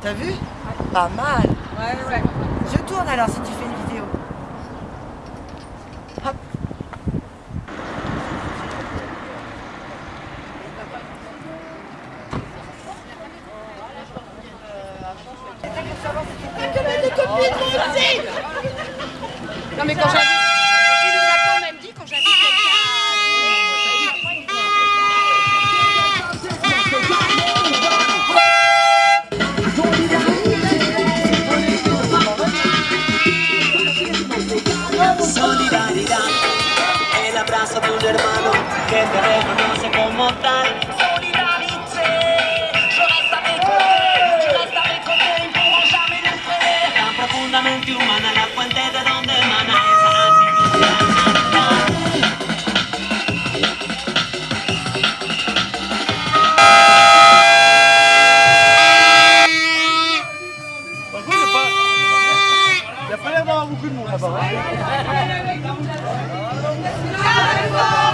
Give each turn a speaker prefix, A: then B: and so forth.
A: T'as vu Pas mal.
B: Ouais, ouais.
A: Je tourne alors si tu fais une vidéo. Hop.
B: Non mais quand j'invite,
C: abrazo de un hermano que te reconoce como tal. Tan profundamente humana la fuente de donde emana esa actitud de humanidad.
D: Par contre, il n'y a pas... Il n'y a pas l'air d'avoir beaucoup de monde là-bas.
E: Cala